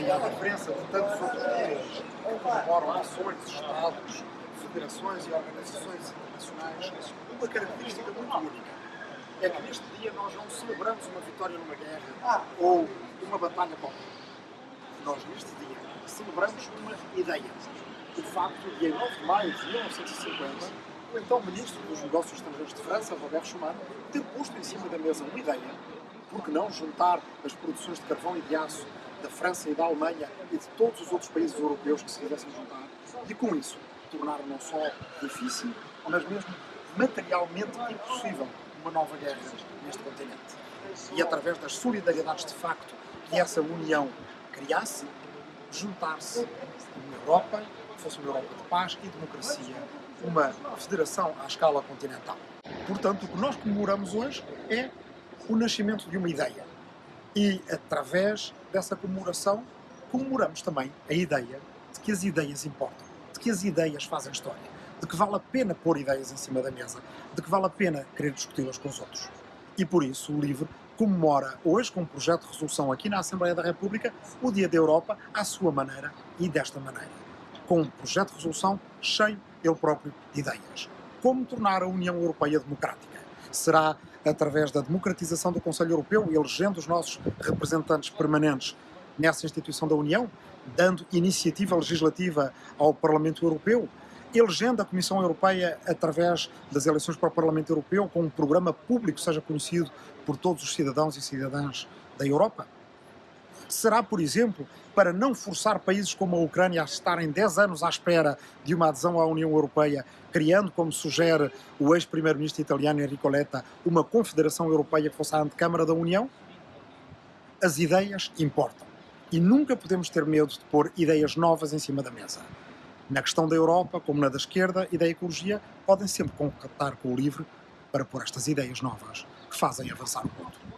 e à diferença de tantos outros dias que comemoram nações, estados, federações e organizações internacionais, uma característica muito única é que neste dia nós não celebramos uma vitória numa guerra ou uma batalha qualquer. Nós neste dia celebramos uma ideia. O facto de, em 9 de maio de 1950, o então Ministro dos Negócios Estrangeiros de França, Robert Schuman, ter posto em cima da mesa uma ideia, porque não juntar as produções de carvão e de aço da França e da Alemanha e de todos os outros países europeus que se quisessem juntar, e com isso tornar não só difícil, mas mesmo materialmente impossível uma nova guerra neste continente. E através das solidariedades de facto que essa união criasse, juntar-se uma Europa, que fosse uma Europa de paz e democracia, uma federação à escala continental. Portanto, o que nós comemoramos hoje é o nascimento de uma ideia. E, através dessa comemoração, comemoramos também a ideia de que as ideias importam, de que as ideias fazem história, de que vale a pena pôr ideias em cima da mesa, de que vale a pena querer discuti-las com os outros. E por isso o LIVRE comemora hoje, com um projeto de resolução aqui na Assembleia da República, o Dia da Europa à sua maneira e desta maneira. Com um projeto de resolução cheio, ele próprio, de ideias. Como tornar a União Europeia democrática? Será através da democratização do Conselho Europeu, elegendo os nossos representantes permanentes nessa instituição da União, dando iniciativa legislativa ao Parlamento Europeu, elegendo a Comissão Europeia através das eleições para o Parlamento Europeu com um programa público seja conhecido por todos os cidadãos e cidadãs da Europa? Será, por exemplo, para não forçar países como a Ucrânia a estarem 10 anos à espera de uma adesão à União Europeia, criando, como sugere o ex-primeiro-ministro italiano Enrico Letta, uma confederação europeia que fosse a antecâmara da União? As ideias importam. E nunca podemos ter medo de pôr ideias novas em cima da mesa na questão da Europa, como na da esquerda e da ecologia, podem sempre contatar com o LIVRE para pôr estas ideias novas que fazem avançar o mundo.